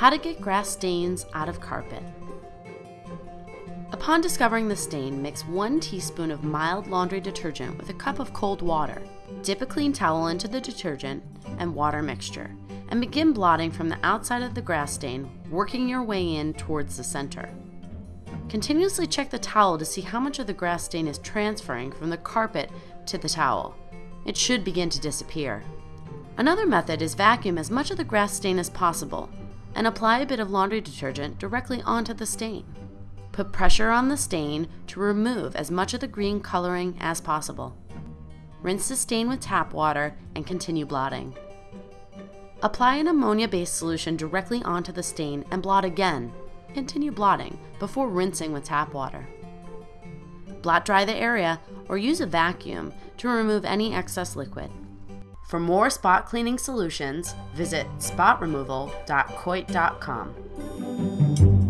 How to get grass stains out of carpet. Upon discovering the stain, mix 1 teaspoon of mild laundry detergent with a cup of cold water. Dip a clean towel into the detergent and water mixture and begin blotting from the outside of the grass stain, working your way in towards the center. Continuously check the towel to see how much of the grass stain is transferring from the carpet to the towel. It should begin to disappear. Another method is vacuum as much of the grass stain as possible and apply a bit of laundry detergent directly onto the stain. Put pressure on the stain to remove as much of the green coloring as possible. Rinse the stain with tap water and continue blotting. Apply an ammonia-based solution directly onto the stain and blot again. Continue blotting before rinsing with tap water. Blot dry the area or use a vacuum to remove any excess liquid. For more spot cleaning solutions, visit spotremoval.coit.com.